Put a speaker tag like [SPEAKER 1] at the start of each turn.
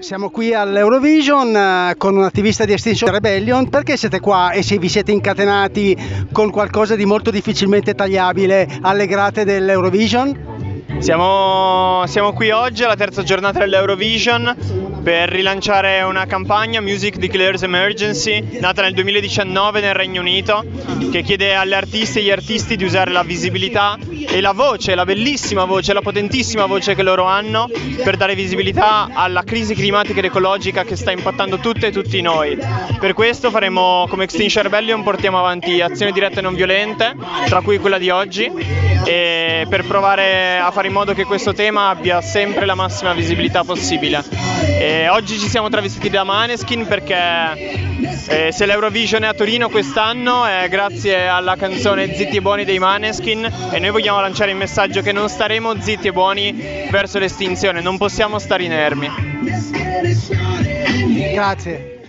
[SPEAKER 1] Siamo qui all'Eurovision eh, con un attivista di Extinction Rebellion. Perché siete qua e se vi siete incatenati con qualcosa di molto difficilmente tagliabile alle grate dell'Eurovision?
[SPEAKER 2] Siamo, siamo qui oggi alla terza giornata dell'Eurovision per rilanciare una campagna Music Declares Emergency nata nel 2019 nel Regno Unito che chiede alle artiste e agli artisti di usare la visibilità e la voce, la bellissima voce, la potentissima voce che loro hanno per dare visibilità alla crisi climatica ed ecologica che sta impattando tutte e tutti noi. Per questo faremo come Extinction Rebellion portiamo avanti azioni dirette e non violente, tra cui quella di oggi, e per provare a fare in modo che questo tema abbia sempre la massima visibilità possibile. Oggi ci siamo travestiti da Maneskin perché eh, se l'Eurovision è a Torino quest'anno è grazie alla canzone Zitti e Buoni dei Maneskin e noi vogliamo lanciare il messaggio che non staremo zitti e buoni verso l'estinzione, non possiamo stare inermi.
[SPEAKER 1] Grazie.